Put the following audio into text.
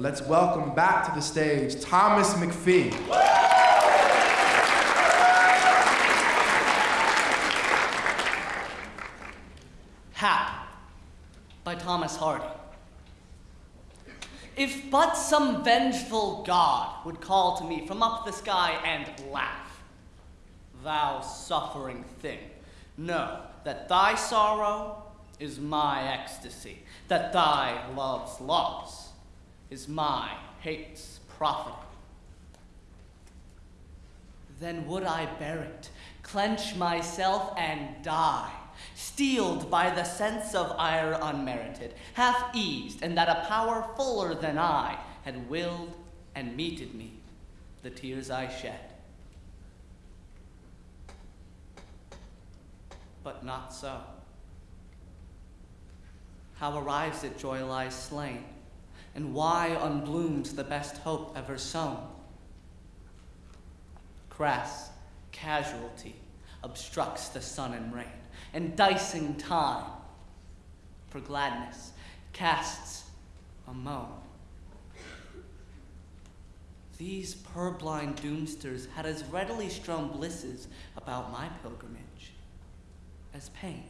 Let's welcome back to the stage Thomas McPhee. Hap by Thomas Hardy. If but some vengeful god would call to me from up the sky and laugh, thou suffering thing, know that thy sorrow is my ecstasy, that thy love's loss is my hate's profiting. Then would I bear it, clench myself and die, steeled by the sense of ire unmerited, half eased, and that a power fuller than I had willed and meted me the tears I shed. But not so. How arrives it joy lies slain, and why unblooms the best hope ever sown? Crass casualty obstructs the sun and rain, and dicing time for gladness casts a moan. These purblind doomsters had as readily strewn blisses about my pilgrimage as pain.